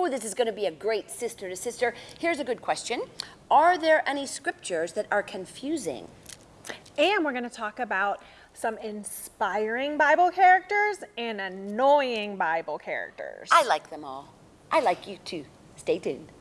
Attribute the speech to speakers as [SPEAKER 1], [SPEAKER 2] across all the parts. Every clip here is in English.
[SPEAKER 1] oh, this is going to be a great sister to sister. Here's a good question Are there any scriptures that are confusing?
[SPEAKER 2] And we're going to talk about some inspiring Bible characters and annoying Bible characters.
[SPEAKER 1] I like them all. I like you too. Stay tuned.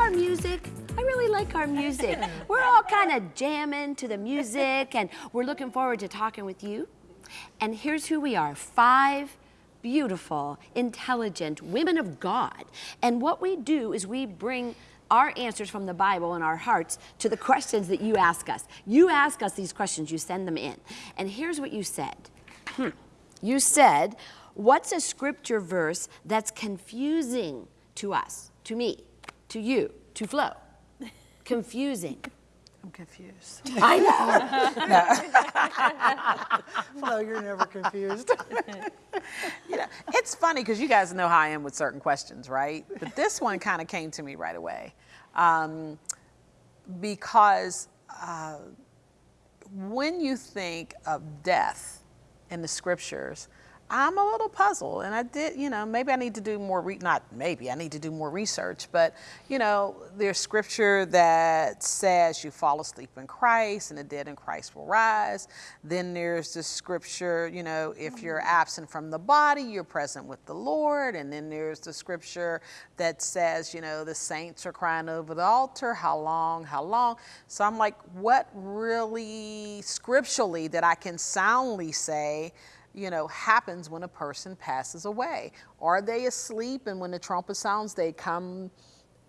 [SPEAKER 1] Our music? I really like our music. We're all kind of jamming to the music and we're looking forward to talking with you. And here's who we are five beautiful, intelligent women of God. And what we do is we bring our answers from the Bible in our hearts to the questions that you ask us. You ask us these questions, you send them in. And here's what you said. Hmm. You said, What's a scripture verse that's confusing to us, to me, to you, to Flo? Confusing.
[SPEAKER 3] I'm confused.
[SPEAKER 1] I know.
[SPEAKER 3] Flo, you're never confused.
[SPEAKER 4] you know, it's funny because you guys know how I am with certain questions, right? But this one kind of came to me right away um, because uh, when you think of death in the scriptures, I'm a little puzzled, and I did, you know, maybe I need to do more, re- not maybe, I need to do more research, but, you know, there's scripture that says you fall asleep in Christ and the dead in Christ will rise. Then there's the scripture, you know, if you're mm-hmm. absent from the body, you're present with the Lord. And then there's the scripture that says, you know, the saints are crying over the altar, how long, how long. So I'm like, what really scripturally that I can soundly say, you know, happens when a person passes away. Are they asleep and when the trumpet sounds, they come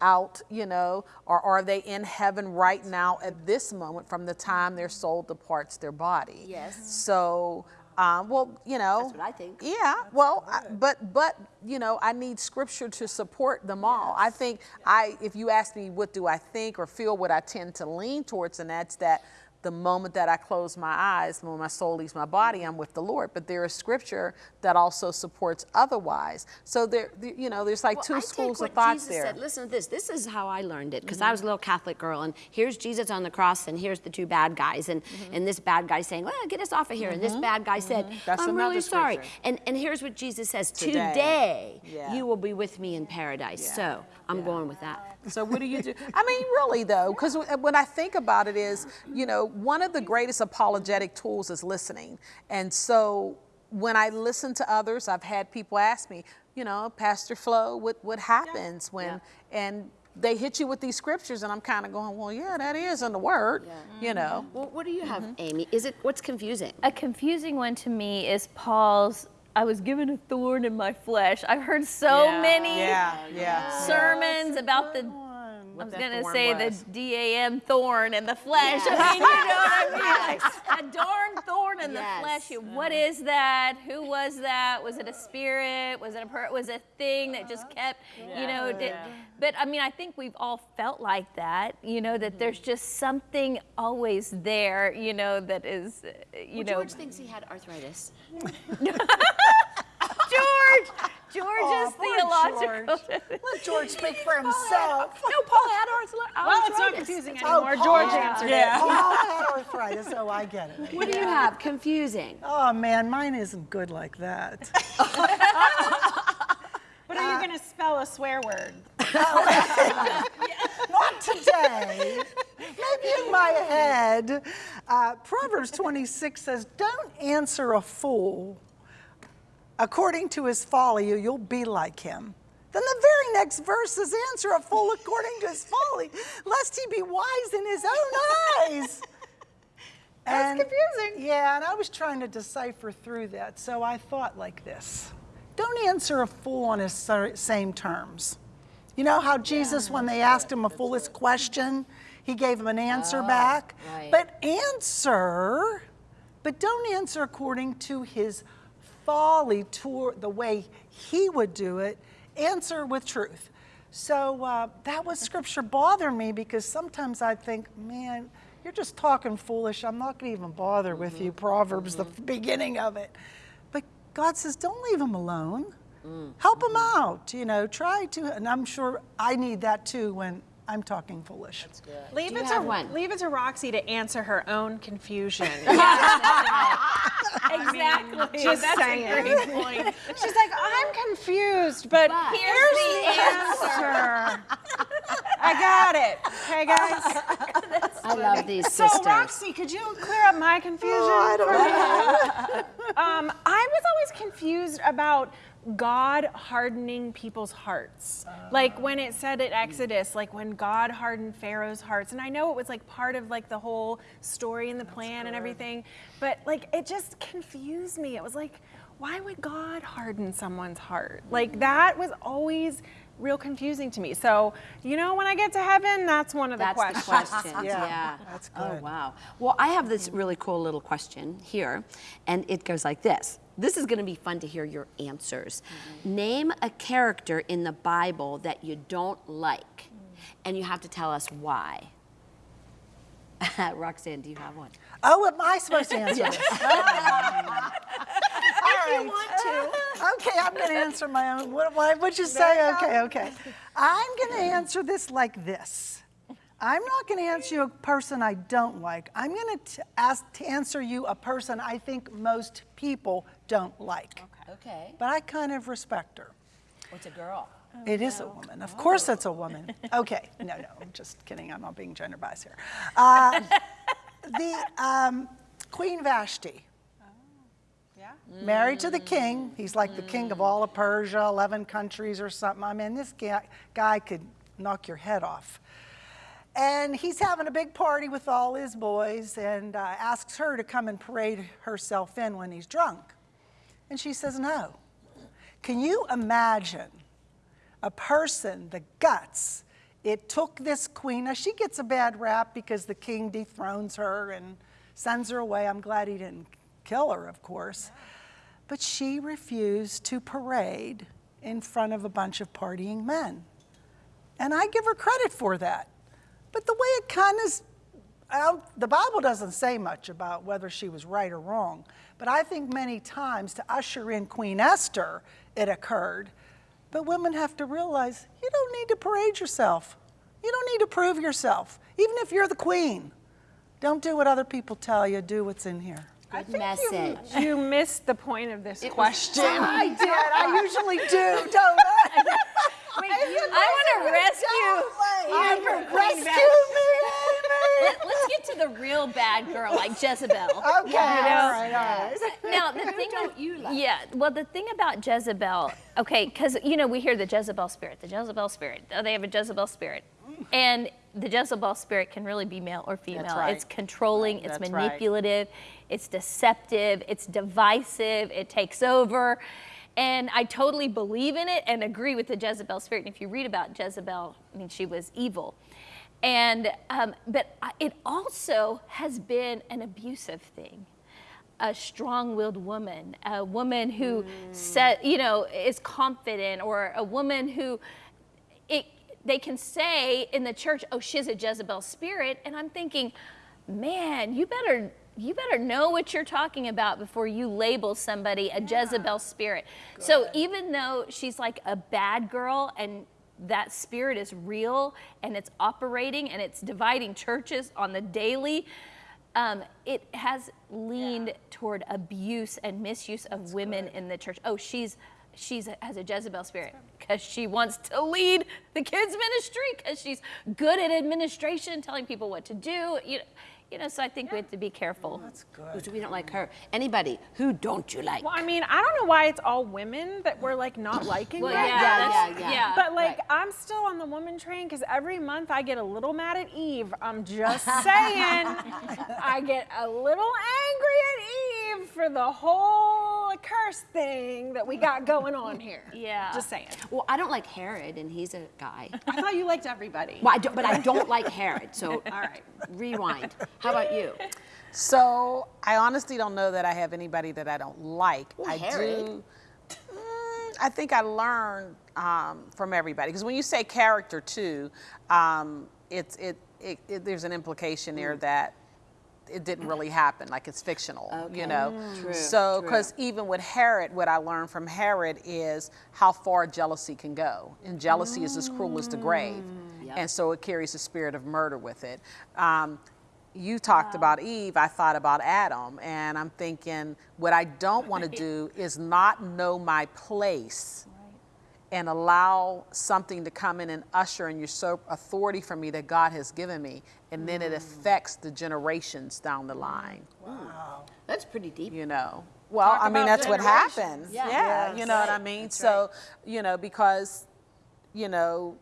[SPEAKER 4] out, you know, or are they in heaven right now at this moment from the time their soul departs their body?
[SPEAKER 1] Yes.
[SPEAKER 4] So, um, well, you know,
[SPEAKER 1] That's what I think.
[SPEAKER 4] yeah, well, I, but but you know, I need scripture to support them all. I think I, if you ask me, what do I think or feel, what I tend to lean towards, and that's that the moment that I close my eyes, when my soul leaves my body, I'm with the Lord. But there is scripture that also supports otherwise. So there, you know, there's like
[SPEAKER 1] Well,
[SPEAKER 4] two
[SPEAKER 1] I
[SPEAKER 4] schools of thoughts
[SPEAKER 1] Jesus
[SPEAKER 4] there.
[SPEAKER 1] Said. Listen to this. This is how I learned it because I mm-hmm. was a little Catholic girl, and here's Jesus on the cross, and here's the two bad guys, and mm-hmm. and this bad guy saying, "Well, get us off of here," and this mm-hmm. bad guy said,
[SPEAKER 4] That's
[SPEAKER 1] "I'm really
[SPEAKER 4] another
[SPEAKER 1] sorry." And and here's what Jesus says:
[SPEAKER 4] Today.
[SPEAKER 1] "Today,
[SPEAKER 4] Yeah.
[SPEAKER 1] you will be with me in paradise."
[SPEAKER 4] Yeah.
[SPEAKER 1] So I'm going with that.
[SPEAKER 4] So what do you do? I mean, really though, because when I think about it, is you know one of the greatest apologetic tools is listening, and so when I listen to others, I've had people ask me, you know, Pastor Flo, what what happens when and they hit you with these scriptures, and I'm kind of going, well, yeah, that is in the Word, you mm-hmm. know.
[SPEAKER 1] Well, what do you have, mm-hmm. Amy? Is it what's confusing?
[SPEAKER 5] A confusing one to me is Paul's. I was given a thorn in my flesh. I've heard so
[SPEAKER 4] Yeah.
[SPEAKER 5] many
[SPEAKER 4] Yeah, yeah.
[SPEAKER 5] sermons about the. I was gonna say
[SPEAKER 4] was.
[SPEAKER 5] the DAM thorn in the flesh. I mean, you know what I mean? Like, a darn thorn in
[SPEAKER 1] Yes.
[SPEAKER 5] the flesh. Mm-hmm. What is that? Who was that? Was it a spirit? Was it a per- was it a thing that just uh-huh. kept, you know? Did, but I mean, I think we've all felt like that. You know that there's mm-hmm. just something always there. You know that is, uh, you
[SPEAKER 1] Well,
[SPEAKER 5] know.
[SPEAKER 1] George thinks he had arthritis.
[SPEAKER 5] George, George's
[SPEAKER 3] poor
[SPEAKER 5] theological.
[SPEAKER 3] Let George speak for himself.
[SPEAKER 1] No, Paul had arthritis.
[SPEAKER 2] well, it's not confusing anymore. George answered it.
[SPEAKER 3] Paul had arthritis, so I get it.
[SPEAKER 1] What do you have? Confusing.
[SPEAKER 3] Oh man, mine isn't good like that.
[SPEAKER 2] But are you going to spell a swear word?
[SPEAKER 3] Not today. Maybe in my head. Uh, Proverbs 26 says, Don't answer a fool according to his folly, you'll be like him. Then the very next verse says, Answer a fool according to his folly, lest he be wise in his own eyes.
[SPEAKER 2] That's confusing.
[SPEAKER 3] Yeah, and I was trying to decipher through that, so I thought like this Don't answer a fool on his same terms. You know how Jesus, when they asked him a foolish question, he gave him an answer ah, back?
[SPEAKER 1] right.
[SPEAKER 3] But answer, but don't answer according to his folly, to the way he would do it. Answer with truth. So uh, that was scripture bother me because sometimes I think, man, you're just talking foolish. I'm not going to even bother with you. Mm-hmm. Proverbs, the mm-hmm. beginning of it. But God says, don't leave him alone. Mm. Help him mm-hmm. out. You know, try to. And I'm sure I need that too when I'm talking foolish.
[SPEAKER 2] Leave
[SPEAKER 1] Do you
[SPEAKER 2] it to
[SPEAKER 1] one?
[SPEAKER 2] leave it to Roxy to answer her own confusion.
[SPEAKER 5] Exactly.
[SPEAKER 2] Just
[SPEAKER 5] That's
[SPEAKER 2] saying.
[SPEAKER 5] a great point.
[SPEAKER 2] She's like, I'm confused, but,
[SPEAKER 1] But-
[SPEAKER 2] here's the answer. I got it. Okay, guys.
[SPEAKER 1] I love these
[SPEAKER 2] So,
[SPEAKER 1] sisters.
[SPEAKER 2] Roxy, could you clear up my confusion?
[SPEAKER 3] I don't know.
[SPEAKER 2] Um, I was always confused about God hardening people's hearts. like when it said at Exodus, like when God hardened Pharaoh's hearts. And I know it was like part of like the whole story and the plan and everything, but like it just confused me. It was like, why would God harden someone's heart? Like that was always real confusing to me. So, you know, when I get to heaven, that's one of the
[SPEAKER 1] That's
[SPEAKER 2] questions.
[SPEAKER 1] the question.
[SPEAKER 3] Yeah,
[SPEAKER 1] yeah.
[SPEAKER 3] that's
[SPEAKER 1] Oh, wow. Well, I have this really cool little question here, and it goes like this. This is going to be fun to hear your answers. Name a character in the Bible that you don't like, and you have to tell us why. Roxanne, do you have one?
[SPEAKER 3] Oh, am I supposed to answer this? All right.
[SPEAKER 1] want to.
[SPEAKER 3] Okay, I'm going to answer my own. What, would you say? Okay, okay. I'm going to answer this like this. I'm not going to answer you a person I don't like. I'm going to ask to answer you a person I think most people don't like.
[SPEAKER 1] Okay.
[SPEAKER 3] But I kind of respect her.
[SPEAKER 1] It's a girl?
[SPEAKER 3] It is a woman. Of course, it's a woman. Okay, no, no, I'm just kidding. I'm not being gender biased here. Uh, the um, Queen Vashti,
[SPEAKER 2] Yeah.
[SPEAKER 3] married to the king. He's like the king of all of Persia, 11 countries or something. I mean, this guy, guy could knock your head off. And he's having a big party with all his boys and uh, asks her to come and parade herself in when he's drunk. And she says no. Can you imagine a person, the guts, it took this queen. Now, she gets a bad rap because the king dethrones her and sends her away. I'm glad he didn't kill her, of course. But she refused to parade in front of a bunch of partying men. And I give her credit for that. But the way it kind of, the Bible doesn't say much about whether she was right or wrong. But I think many times to usher in Queen Esther, it occurred. But women have to realize you don't need to parade yourself. You don't need to prove yourself. Even if you're the queen, don't do what other people tell you, do what's in here.
[SPEAKER 1] Good message.
[SPEAKER 2] You missed the point of this question.
[SPEAKER 3] I did. I usually do, don't I?
[SPEAKER 5] I want to rescue you from Queen
[SPEAKER 3] Rescue me,
[SPEAKER 5] Let, us get to the real bad girl like Jezebel.
[SPEAKER 3] Amy. Okay, all right, all right.
[SPEAKER 5] Now the thing
[SPEAKER 1] don't you like?
[SPEAKER 5] Yeah, well the thing about Jezebel, okay, because you know we hear the Jezebel spirit, the Jezebel spirit. Oh, they have a Jezebel spirit, and the Jezebel spirit can really be male or female.
[SPEAKER 4] right.
[SPEAKER 5] It's controlling, it's
[SPEAKER 4] That's right.
[SPEAKER 5] manipulative, it's deceptive, it's divisive, it takes over. And I totally believe in it and agree with the Jezebel spirit. And if you read about Jezebel, I mean, she was evil. And, um, but it also has been an abusive thing. A strong-willed woman, a woman who set, you know, is confident, or a woman who it, they can say in the church, "Oh, she's a Jezebel spirit," and I'm thinking, man, you better you better know what you're talking about before you label somebody a Jezebel spirit. So even though she's like a bad girl and that spirit is real and it's operating and it's dividing churches on the daily, um, it has leaned toward abuse and misuse of women in the church. Oh, she's she's has a Jezebel spirit because she wants to lead the kids ministry because she's good at administration, telling people what to do. You know, you know. So I think we have to be careful.
[SPEAKER 3] Oh, that's good.
[SPEAKER 1] We don't like her. Anybody, who don't you like?
[SPEAKER 2] Well, I mean, I don't know why it's all women that we're like not liking
[SPEAKER 5] Well,
[SPEAKER 2] right
[SPEAKER 5] yeah,
[SPEAKER 2] now.
[SPEAKER 1] yeah, yeah.
[SPEAKER 2] But like,
[SPEAKER 1] Right.
[SPEAKER 2] I'm still on the woman train because every month I get a little mad at Eve. I'm just saying. I get a little angry at Eve for the whole curse thing that we got going on here.
[SPEAKER 5] Yeah.
[SPEAKER 2] Just saying.
[SPEAKER 1] Well, I don't like Herod, and he's a guy.
[SPEAKER 2] I thought you liked everybody.
[SPEAKER 1] Well, I don't, but I don't like Herod. So, all right, rewind. How about you?
[SPEAKER 4] So I honestly don't know that I have anybody that I don't like.
[SPEAKER 1] Well,
[SPEAKER 4] I
[SPEAKER 1] Herod.
[SPEAKER 4] do. Mm, I think I learned um, from everybody. Because when you say character too, um, it's it, it, it there's an implication there that it didn't really happen, like it's fictional, you know.
[SPEAKER 1] True,
[SPEAKER 4] so, because even with Herod, what I learned from Herod is how far jealousy can go, and jealousy is as cruel as the grave,
[SPEAKER 1] Yep.
[SPEAKER 4] and so it carries the spirit of murder with it. Um, you talked about Eve, I thought about Adam, and I'm thinking what I don't want to do is not know my place and allow something to come in and usher and usurp authority from me that God has given me, and then it affects the generations down the line. Wow.
[SPEAKER 1] That's pretty deep.
[SPEAKER 4] You know. Well, I mean that's what happens.
[SPEAKER 1] Yeah.
[SPEAKER 4] Yeah, you know what I mean. so, you know, because, you know,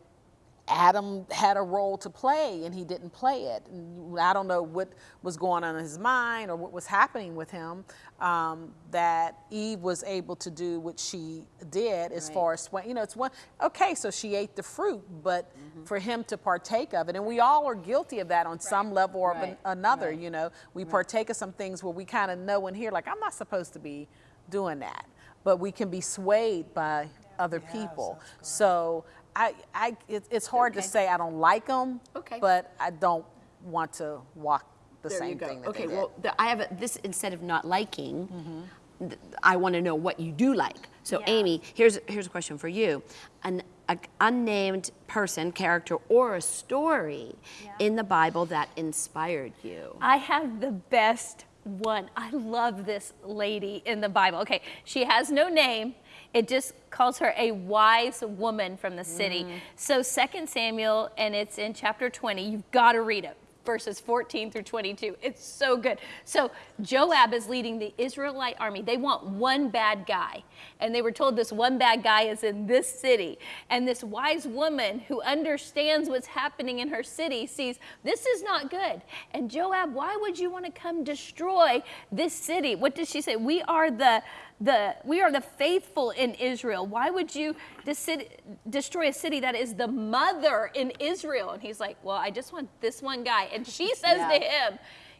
[SPEAKER 4] Adam had a role to play and he didn't play it. And I don't know what was going on in his mind or what was happening with him um, that Eve was able to do what she did as
[SPEAKER 1] Right.
[SPEAKER 4] far as, you know, it's one, okay, so she ate the fruit, but
[SPEAKER 1] Mm-hmm.
[SPEAKER 4] for him to partake of it, and we all are guilty of that on some level or
[SPEAKER 1] Right.
[SPEAKER 4] an- another, you know, we partake of some things where we kind of know and hear, like, I'm not supposed to be doing that, but we can be swayed by other people. So I, I, it, it's hard
[SPEAKER 1] Okay.
[SPEAKER 4] to say I don't like them,
[SPEAKER 1] Okay.
[SPEAKER 4] but I don't want to walk the
[SPEAKER 1] There you
[SPEAKER 4] same
[SPEAKER 1] go.
[SPEAKER 4] thing that
[SPEAKER 1] okay,
[SPEAKER 4] they did.
[SPEAKER 1] well, the, I have a, this instead of not liking.
[SPEAKER 4] Mm-hmm.
[SPEAKER 1] th- I want to know what you do like. So, Amy, here's here's a question for you: an a unnamed person, character, or a story in the Bible that inspired you.
[SPEAKER 5] I have the best one. I love this lady in the Bible. Okay, she has no name. It just calls her a wise woman from the city. Mm. So 2 Samuel, and it's in chapter 20. You've got to read it. Verses 14 through 22. It's so good. So Joab is leading the Israelite army. They want one bad guy. And they were told this one bad guy is in this city. And this wise woman who understands what's happening in her city sees this is not good. And Joab, why would you want to come destroy this city? What does she say? We are the the we are the faithful in Israel. Why would you destroy a city that is the mother in Israel? And he's like, Well, I just want this one guy. And she says to him,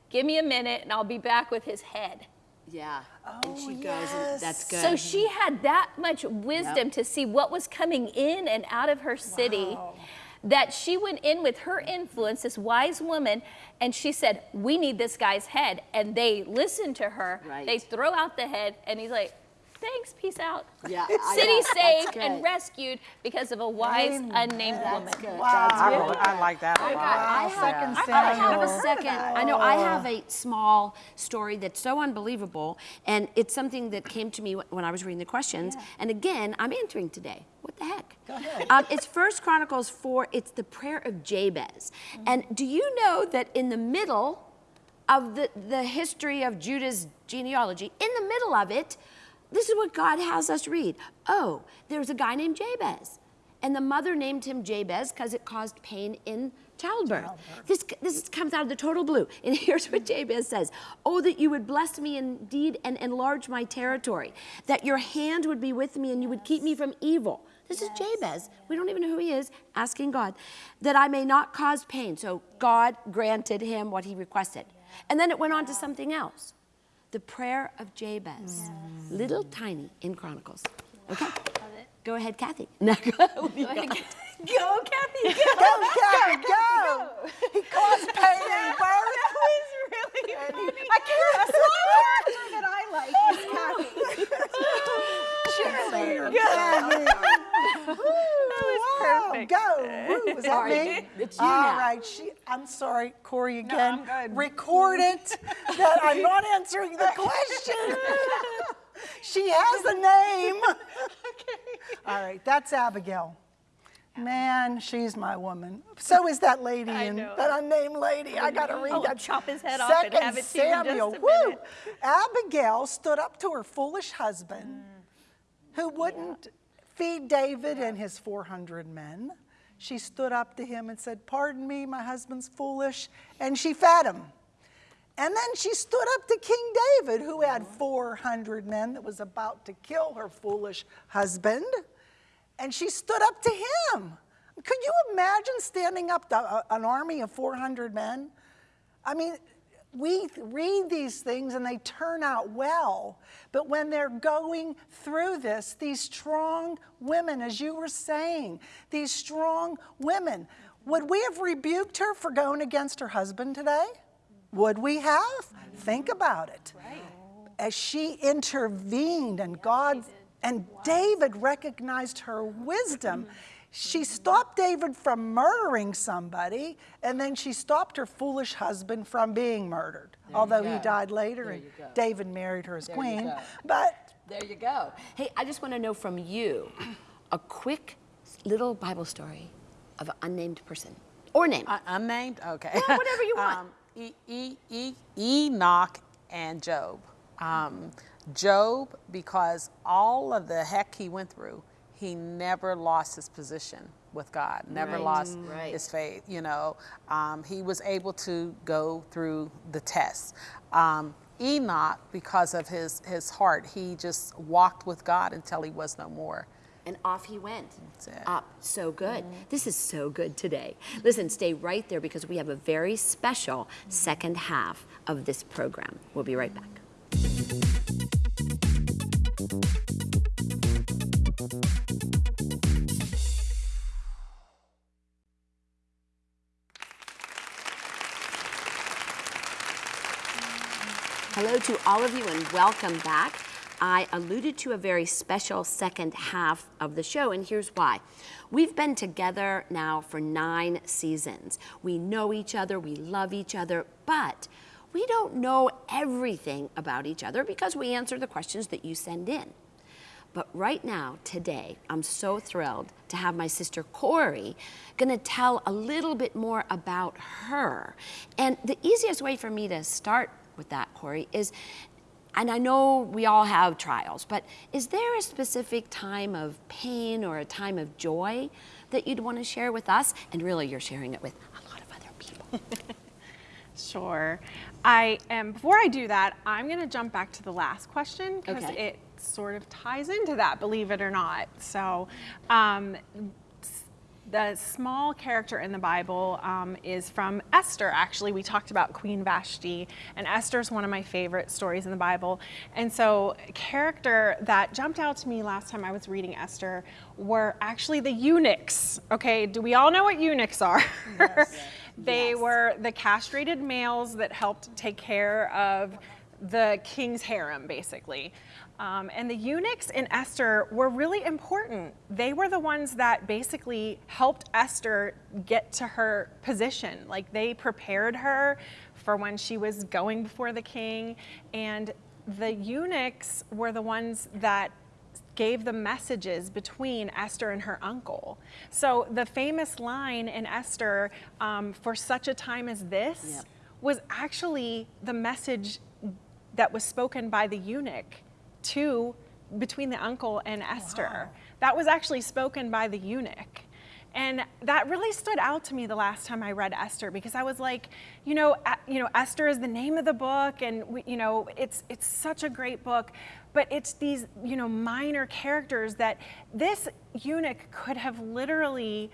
[SPEAKER 5] Give me a minute and I'll be back with his head.
[SPEAKER 1] Yeah. and
[SPEAKER 3] Oh,
[SPEAKER 1] she goes, that's good.
[SPEAKER 5] So she had that much wisdom to see what was coming in and out of her city. That she went in with her influence, this wise woman, and she said, We need this guy's head. And they listen to her.
[SPEAKER 1] Right.
[SPEAKER 5] They throw out the head, and he's like, Thanks, peace out.
[SPEAKER 1] Yeah,
[SPEAKER 5] City
[SPEAKER 1] yeah, that's
[SPEAKER 5] saved and rescued because of a wise,
[SPEAKER 3] Amen.
[SPEAKER 5] unnamed woman.
[SPEAKER 1] Good.
[SPEAKER 3] Wow.
[SPEAKER 1] That's
[SPEAKER 4] I,
[SPEAKER 1] good.
[SPEAKER 4] really- I like that a lot.
[SPEAKER 1] I have,
[SPEAKER 3] Second
[SPEAKER 1] I have a second. I know I have a small story that's so unbelievable, and it's something that came to me when I was reading the questions. And again, I'm answering today. What the heck? Go ahead. Um, it's First Chronicles four. It's the prayer of Jabez. And do you know that in the middle of the, the history of Judah's genealogy, in the middle of it, this is what God has us read. Oh, there's a guy named Jabez. And the mother named him Jabez because it caused pain in childbirth. This, this comes out of the total blue. And here's what Jabez says Oh, that you would bless me indeed and enlarge my territory, that your hand would be with me and you would keep me from evil. This is Jabez. We don't even know who he is, asking God, that I may not cause pain. So God granted him what he requested. And then it went on to something else the prayer of Jabez, mm. little tiny in Chronicles. Okay? Go ahead, Kathy. No, go
[SPEAKER 5] Go, Kathy. Go.
[SPEAKER 3] Go, Kathy, go! He caused pain in birth.
[SPEAKER 2] really funny. I can't. Small character that I like is Kathy.
[SPEAKER 3] Cheerleader, Kathy. Wow,
[SPEAKER 5] perfect.
[SPEAKER 3] Go. Woo, was that
[SPEAKER 1] All
[SPEAKER 3] me?
[SPEAKER 1] it's you
[SPEAKER 3] All
[SPEAKER 1] now.
[SPEAKER 3] right, she, I'm sorry, Corey, again.
[SPEAKER 2] I'm good.
[SPEAKER 3] Record it that I'm not answering the question. she has a name. All right, that's Abigail. Man, she's my woman. So is that lady, and that unnamed lady. I gotta read
[SPEAKER 5] I'll
[SPEAKER 3] that.
[SPEAKER 5] chop his head off and
[SPEAKER 3] Second
[SPEAKER 5] have it to just a
[SPEAKER 3] Samuel.
[SPEAKER 5] minute.
[SPEAKER 3] Woo! Abigail stood up to her foolish husband, who wouldn't feed David and his 400 men. She stood up to him and said, Pardon me, my husband's foolish. And she fed him. And then she stood up to King David, who had mm-hmm. 400 men that was about to kill her foolish husband. And she stood up to him. Could you imagine standing up to an army of 400 men? I mean, we read these things and they turn out well. But when they're going through this, these strong women, as you were saying, these strong women, would we have rebuked her for going against her husband today? Would we have? Think about it. As she intervened and God and David recognized her wisdom. Mm-hmm. She stopped David from murdering somebody, and then she stopped her foolish husband from being murdered. Although he died later
[SPEAKER 1] There
[SPEAKER 3] and. David married her as
[SPEAKER 1] There
[SPEAKER 3] queen. But
[SPEAKER 1] There you go. Hey, I just want to know from you a quick little Bible story of an unnamed person or name.
[SPEAKER 4] Uh, unnamed? Okay.
[SPEAKER 1] Well, whatever you want.
[SPEAKER 4] Um, e- e- e- Enoch and Job. Um, Job, because all of the heck he went through, he never lost his position with God, never
[SPEAKER 1] Right,
[SPEAKER 4] lost
[SPEAKER 1] right.
[SPEAKER 4] his faith. You know, um, he was able to go through the tests. Um, Enoch, because of his, his heart, he just walked with God until he was no more.
[SPEAKER 1] and off he went.
[SPEAKER 4] it.
[SPEAKER 1] Up. So good. This is so good today. Listen, stay right there because we have a very special second half of this program. We'll be right back. To all of you and welcome back. I alluded to a very special second half of the show, and here's why. We've been together now for nine seasons. We know each other, we love each other, but we don't know everything about each other because we answer the questions that you send in. But right now, today, I'm so thrilled to have my sister Corey gonna tell a little bit more about her. And the easiest way for me to start with that, Corey, is and I know we all have trials, but is there a specific time of pain or a time of joy that you'd want to share with us? And really, you're sharing it with a lot of other people.
[SPEAKER 2] Sure. I am. Before I do that, I'm going to jump back to the last question because
[SPEAKER 1] Okay.
[SPEAKER 2] it sort of ties into that, believe it or not. So, um, the small character in the Bible um, is from Esther. Actually, we talked about Queen Vashti, and Esther's one of my favorite stories in the Bible. And so, a character that jumped out to me last time I was reading Esther were actually the eunuchs. Okay, do we all know what eunuchs are? Yes. They were the castrated males that helped take care of the king's harem, basically. Um, and the eunuchs in Esther were really important. They were the ones that basically helped Esther get to her position. Like they prepared her for when she was going before the king. And the eunuchs were the ones that gave the messages between Esther and her uncle. So the famous line in Esther, um, for such a time as this,
[SPEAKER 1] Yep.
[SPEAKER 2] was actually the message that was spoken by the eunuch to between the uncle and Esther. That was actually spoken by the eunuch. And that really stood out to me the last time I read Esther because I was like, you know, you know, Esther is the name of the book, and we, you know, it's it's such a great book, but it's these you know minor characters that this eunuch could have literally,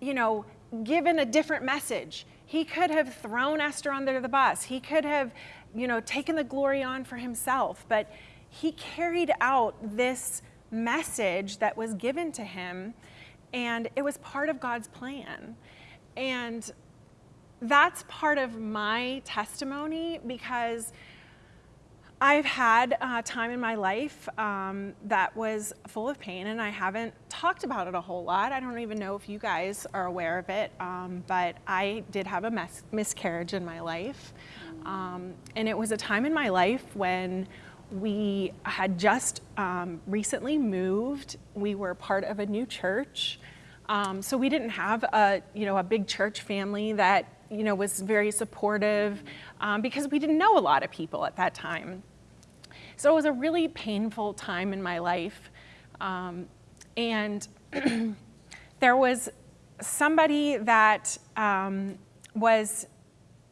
[SPEAKER 2] you know, given a different message. He could have thrown Esther under the bus. He could have, you know, taken the glory on for himself, but he carried out this message that was given to him and it was part of God's plan. And that's part of my testimony because I've had a time in my life um, that was full of pain, and I haven't talked about it a whole lot. I don't even know if you guys are aware of it, um, but I did have a miscarriage in my life. Um, and it was a time in my life when we had just um, recently moved. We were part of a new church. Um, so we didn't have a, you know, a big church family that, you know, was very supportive um, because we didn't know a lot of people at that time. So it was a really painful time in my life. Um, and there was somebody that um, was,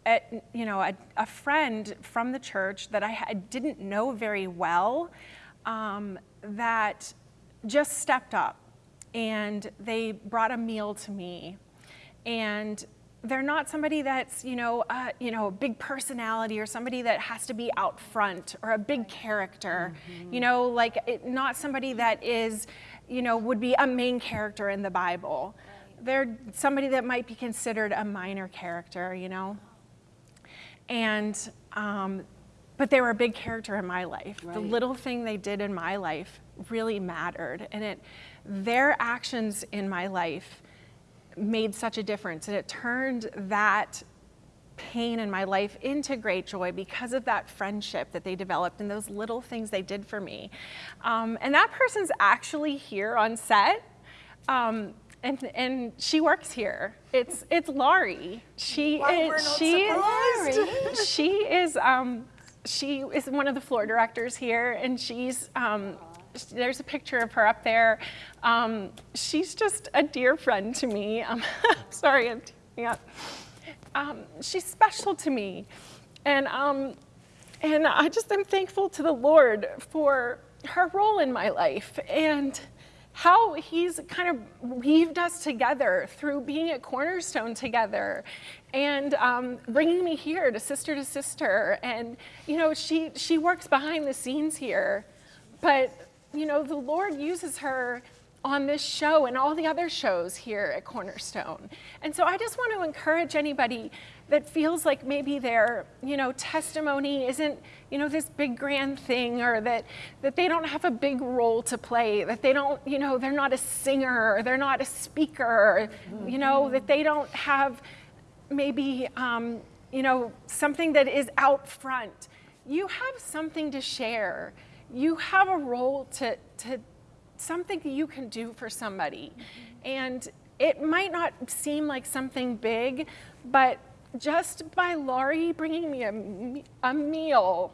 [SPEAKER 2] at, you know, a, a friend from the church that I had, didn't know very well um, that just stepped up and they brought a meal to me. And they're not somebody that's you know uh, you know a big personality or somebody that has to be out front or a big character. You know like it, not somebody that is you know would be a main character in the bible. They're somebody that might be considered a minor character you know and um, but they were a big character in my life. The little thing they did in my life really mattered and it their actions in my life made such a difference and it turned that pain in my life into great joy because of that friendship that they developed and those little things they did for me. Um, and that person's actually here on set um, and, and she works here. It's it's Laurie. She
[SPEAKER 3] Why
[SPEAKER 2] is she
[SPEAKER 3] surprised.
[SPEAKER 2] she is um, she is one of the floor directors here, and she's um, there's a picture of her up there. Um, she's just a dear friend to me. Um, sorry, I'm tearing up. Um, she's special to me, and um, and I just am thankful to the Lord for her role in my life and how He's kind of weaved us together through being at Cornerstone together and um, bringing me here to sister to sister. And you know, she she works behind the scenes here, but you know, the Lord uses her on this show and all the other shows here at Cornerstone. And so I just want to encourage anybody that feels like maybe their, you know, testimony isn't, you know, this big grand thing or that that they don't have a big role to play, that they don't, you know, they're not a singer or they're not a speaker, you know, that they don't have maybe um, you know something that is out front. You have something to share. You have a role to, to something you can do for somebody. And it might not seem like something big but just by laurie bringing me a, a meal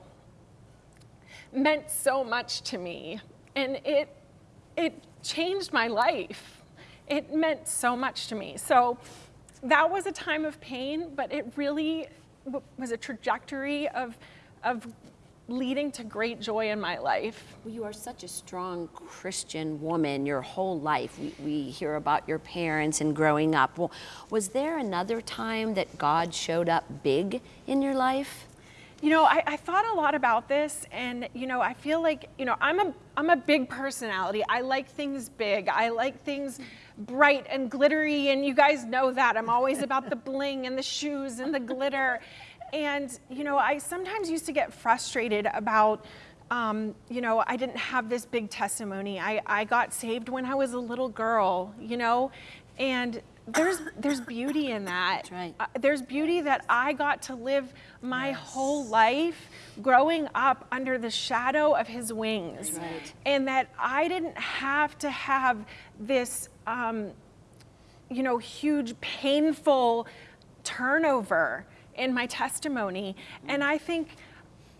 [SPEAKER 2] meant so much to me. And it it changed my life. It meant so much to me. So that was a time of pain but it really was a trajectory of of leading to great joy in my life
[SPEAKER 1] Well, you are such a strong Christian woman your whole life. We, we hear about your parents and growing up. Well, was there another time that God showed up big in your life?
[SPEAKER 2] You know, I, I thought a lot about this, and you know, I feel like you know, I'm a I'm a big personality. I like things big. I like things bright and glittery, and you guys know that. I'm always about the bling and the shoes and the glitter, and you know, I sometimes used to get frustrated about. Um, you know, I didn't have this big testimony. I, I got saved when I was a little girl, you know, and there's there's beauty in that.
[SPEAKER 1] That's right.
[SPEAKER 2] Uh, there's beauty that I got to live my whole life growing up under the shadow of his wings.
[SPEAKER 1] right.
[SPEAKER 2] And that I didn't have to have this, um, you know, huge, painful turnover in my testimony. And I think.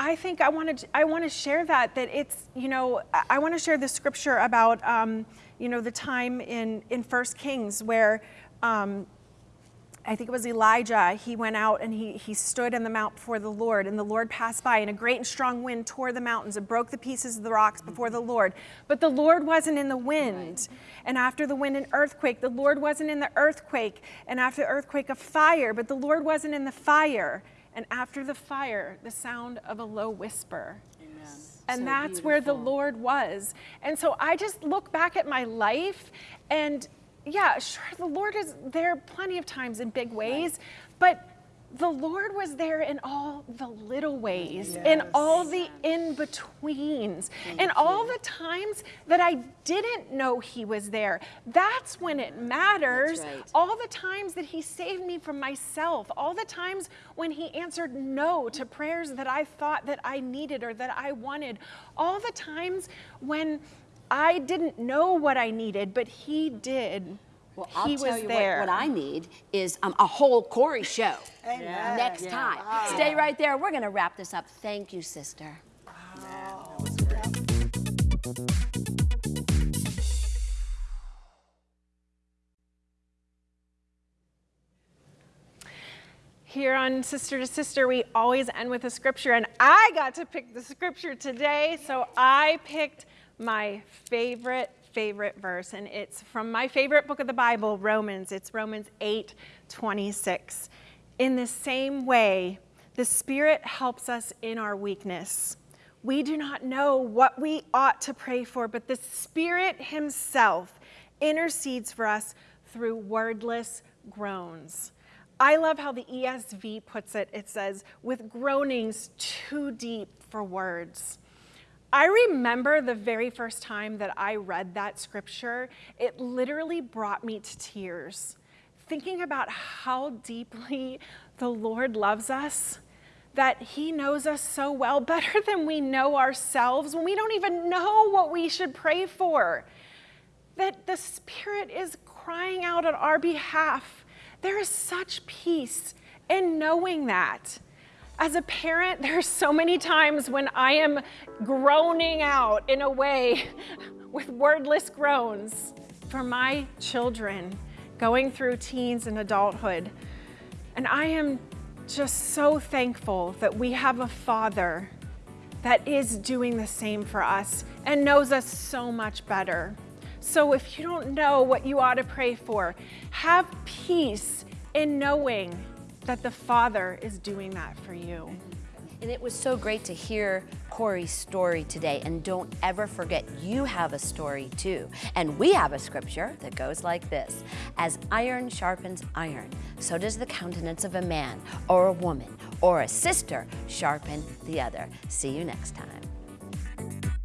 [SPEAKER 2] I think I want to I want to share that that it's you know I- want to share the scripture about um, you know the time in in First Kings where um, I think it was Elijah. He went out and he, he stood in the mount before the Lord, and the Lord passed by, and a great and strong wind tore the mountains and broke the pieces of the rocks before the Lord. But the Lord wasn't in the wind. And after the wind, an earthquake. The Lord wasn't in the earthquake. And after the earthquake, a fire. But the Lord wasn't in the fire. And after the fire, the sound of a low whisper. And
[SPEAKER 1] So
[SPEAKER 2] that's where the. Lord was. And so I just look back at my life and yeah, sure, the Lord is there plenty of times in big ways, but the Lord was there in all the little ways, in all the in betweens, and all the times that I didn't know He was there. That's when it matters.
[SPEAKER 1] right.
[SPEAKER 2] All the times that He saved me from myself, all the times when He answered no to prayers that I thought that I needed or that I wanted, all the times when I didn't know what I needed, but He did.
[SPEAKER 1] Well, I'll
[SPEAKER 2] he
[SPEAKER 1] tell
[SPEAKER 2] was
[SPEAKER 1] you
[SPEAKER 2] there.
[SPEAKER 1] What, what I need is um, a whole Corey show
[SPEAKER 3] Amen.
[SPEAKER 1] next time. Stay right there. We're going to wrap this up. Thank you, sister.
[SPEAKER 2] Here on Sister to Sister, we always end with a scripture, and I got to pick the scripture today, so I picked my favorite, favorite verse, and it's from my favorite book of the Bible, Romans. It's Romans 8 26. In the same way, the Spirit helps us in our weakness. We do not know what we ought to pray for, but the Spirit Himself intercedes for us through wordless groans. I love how the ESV puts it. It says, with groanings too deep for words. I remember the very first time that I read that scripture, it literally brought me to tears. Thinking about how deeply the Lord loves us, that He knows us so well, better than we know ourselves, when we don't even know what we should pray for. That the Spirit is crying out on our behalf. There is such peace in knowing that. As a parent, there's so many times when I am groaning out in a way with wordless groans for my children going through teens and adulthood. And I am just so thankful that we have a father that is doing the same for us and knows us so much better. So if you don't know what you ought to pray for, have peace in knowing that the Father is doing that for you.
[SPEAKER 1] And it was so great to hear Corey's story today. And don't ever forget, you have a story too. And we have a scripture that goes like this As iron sharpens iron, so does the countenance of a man or a woman or a sister sharpen the other. See you next time.